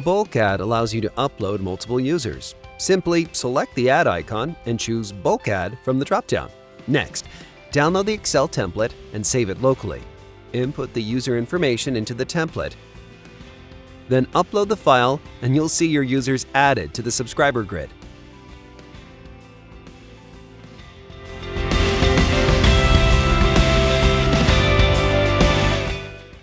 Bulk Add allows you to upload multiple users. Simply select the Add icon and choose Bulk Add from the dropdown. Next, download the Excel template and save it locally. Input the user information into the template. Then upload the file and you'll see your users added to the subscriber grid.